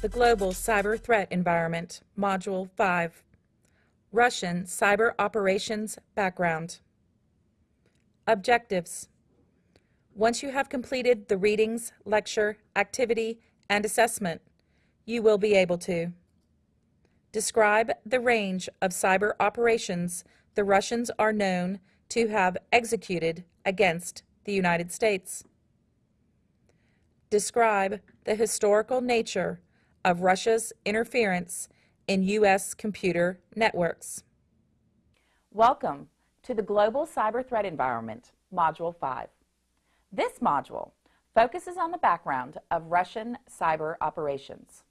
The Global Cyber Threat Environment, Module 5. Russian Cyber Operations Background. Objectives. Once you have completed the readings, lecture, activity, and assessment, you will be able to describe the range of cyber operations the Russians are known to have executed against the United States. Describe the historical nature of Russia's interference in U.S. computer networks. Welcome to the Global Cyber Threat Environment, Module 5. This module focuses on the background of Russian cyber operations.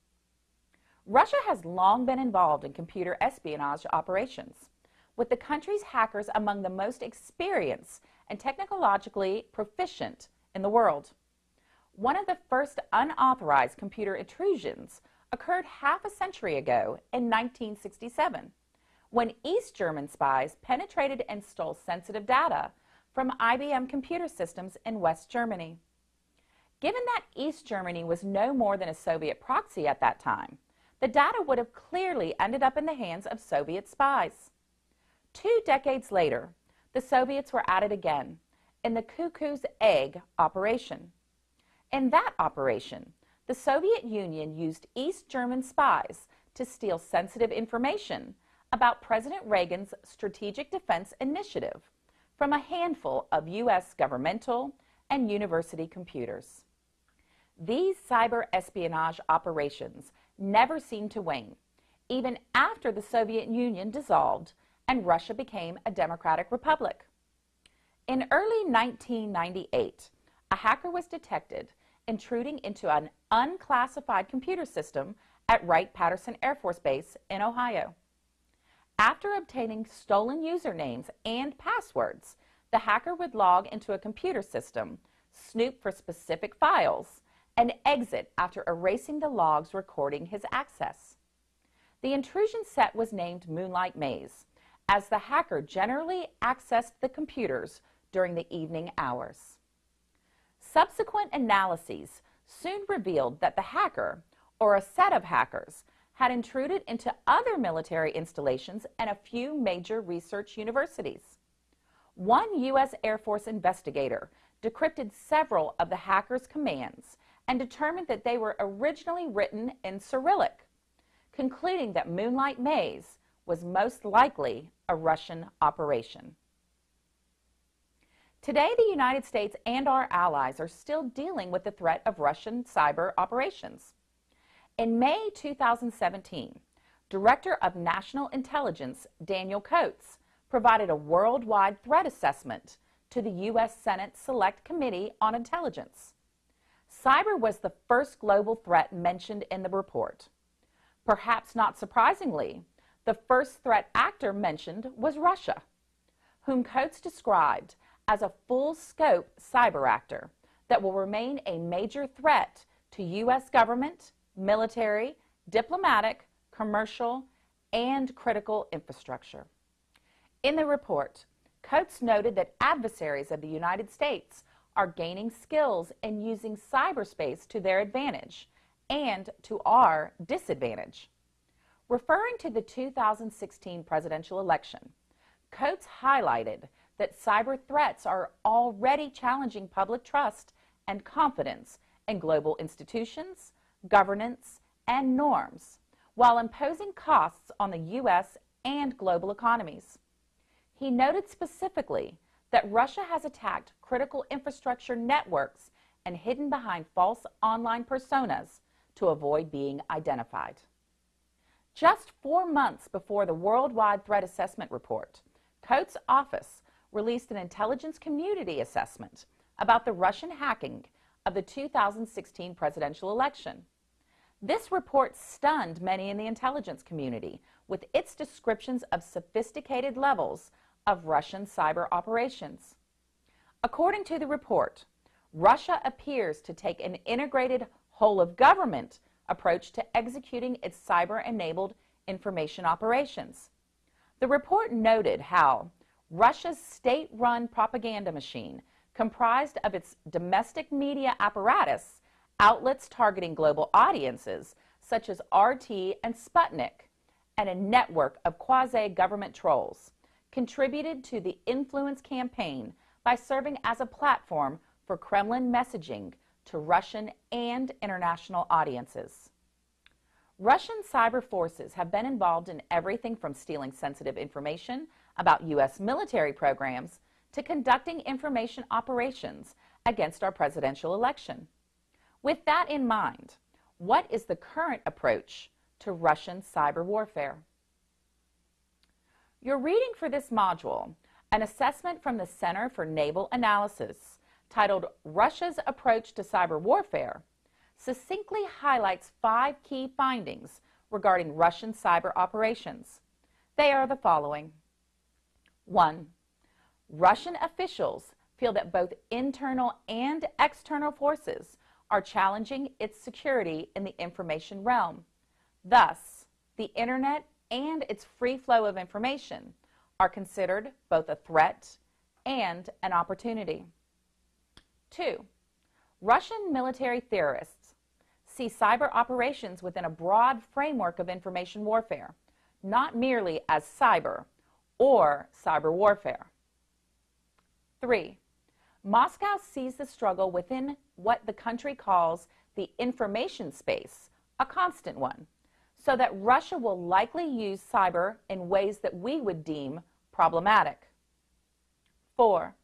Russia has long been involved in computer espionage operations, with the country's hackers among the most experienced and technologically proficient in the world. One of the first unauthorized computer intrusions occurred half a century ago in 1967 when East German spies penetrated and stole sensitive data from IBM computer systems in West Germany. Given that East Germany was no more than a Soviet proxy at that time, the data would have clearly ended up in the hands of Soviet spies. Two decades later, the Soviets were at it again in the Cuckoo's Egg operation. In that operation, the Soviet Union used East German spies to steal sensitive information about President Reagan's Strategic Defense Initiative from a handful of U.S. governmental and university computers. These cyber espionage operations never seemed to wane, even after the Soviet Union dissolved and Russia became a democratic republic. In early 1998, a hacker was detected intruding into an unclassified computer system at Wright-Patterson Air Force Base in Ohio. After obtaining stolen usernames and passwords, the hacker would log into a computer system, snoop for specific files, and exit after erasing the logs recording his access. The intrusion set was named Moonlight Maze, as the hacker generally accessed the computers during the evening hours. Subsequent analyses soon revealed that the hacker, or a set of hackers, had intruded into other military installations and a few major research universities. One U.S. Air Force investigator decrypted several of the hacker's commands and determined that they were originally written in Cyrillic, concluding that Moonlight Maze was most likely a Russian operation. Today, the United States and our allies are still dealing with the threat of Russian cyber operations. In May 2017, Director of National Intelligence Daniel Coats provided a worldwide threat assessment to the U.S. Senate Select Committee on Intelligence. Cyber was the first global threat mentioned in the report. Perhaps not surprisingly, the first threat actor mentioned was Russia, whom Coats described as a full-scope cyber actor that will remain a major threat to U.S. government, military, diplomatic, commercial, and critical infrastructure. In the report, Coats noted that adversaries of the United States are gaining skills in using cyberspace to their advantage and to our disadvantage. Referring to the 2016 presidential election, Coats highlighted that cyber threats are already challenging public trust and confidence in global institutions, governance, and norms, while imposing costs on the U.S. and global economies. He noted specifically that Russia has attacked critical infrastructure networks and hidden behind false online personas to avoid being identified. Just four months before the Worldwide Threat Assessment Report, Coats' office released an intelligence community assessment about the Russian hacking of the 2016 presidential election. This report stunned many in the intelligence community with its descriptions of sophisticated levels of Russian cyber operations. According to the report, Russia appears to take an integrated whole-of-government approach to executing its cyber-enabled information operations. The report noted how Russia's state-run propaganda machine comprised of its domestic media apparatus, outlets targeting global audiences such as RT and Sputnik, and a network of quasi-government trolls, contributed to the influence campaign by serving as a platform for Kremlin messaging to Russian and international audiences. Russian cyber forces have been involved in everything from stealing sensitive information about U.S. military programs to conducting information operations against our presidential election. With that in mind, what is the current approach to Russian cyber warfare? You're reading for this module an assessment from the Center for Naval Analysis titled Russia's Approach to Cyber Warfare succinctly highlights five key findings regarding Russian cyber operations. They are the following. 1. Russian officials feel that both internal and external forces are challenging its security in the information realm. Thus, the Internet and its free flow of information are considered both a threat and an opportunity. Two, Russian military theorists see cyber operations within a broad framework of information warfare, not merely as cyber or cyber warfare. Three, Moscow sees the struggle within what the country calls the information space a constant one, so that Russia will likely use cyber in ways that we would deem problematic. Four,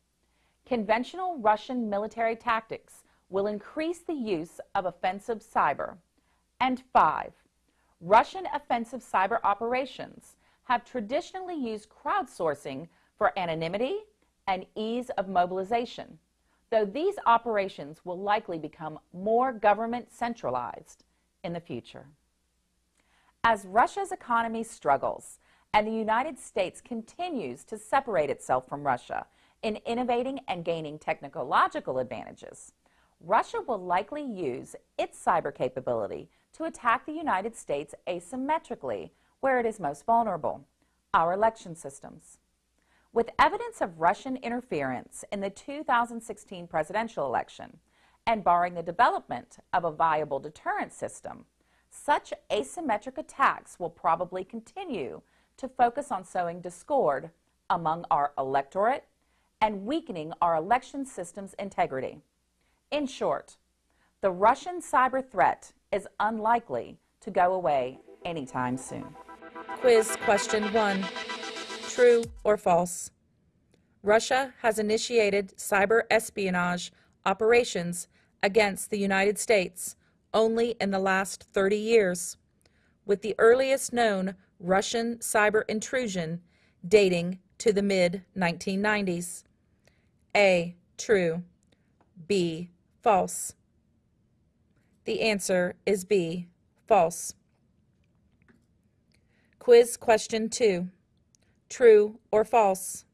conventional Russian military tactics will increase the use of offensive cyber. And five, Russian offensive cyber operations have traditionally used crowdsourcing for anonymity and ease of mobilization, though these operations will likely become more government centralized in the future. As Russia's economy struggles and the United States continues to separate itself from Russia in innovating and gaining technological advantages, Russia will likely use its cyber capability to attack the United States asymmetrically where it is most vulnerable, our election systems. With evidence of Russian interference in the 2016 presidential election and barring the development of a viable deterrent system, such asymmetric attacks will probably continue to focus on sowing discord among our electorate and weakening our election system's integrity. In short, the Russian cyber threat is unlikely to go away anytime soon. Quiz question one. True or false? Russia has initiated cyber espionage operations against the United States only in the last 30 years, with the earliest known Russian cyber intrusion dating to the mid 1990s. A. True. B. False. The answer is B. False. Quiz question 2. True or false?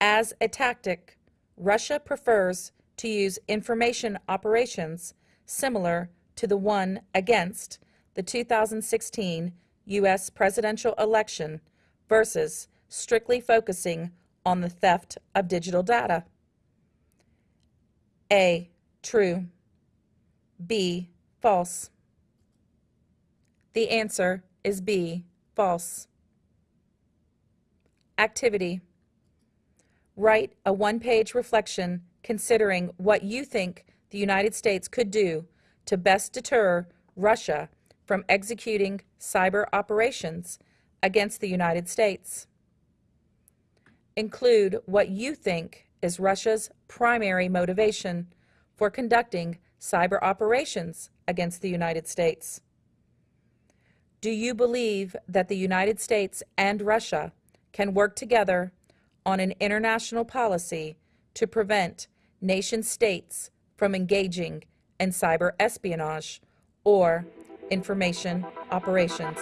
As a tactic, Russia prefers to use information operations similar to the one against the 2016 U.S. presidential election versus strictly focusing on the theft of digital data? A. True. B. False. The answer is B. False. Activity. Write a one-page reflection considering what you think the United States could do to best deter Russia from executing cyber operations against the United States. Include what you think is Russia's primary motivation for conducting cyber operations against the United States. Do you believe that the United States and Russia can work together on an international policy to prevent nation states from engaging in cyber espionage or information operations.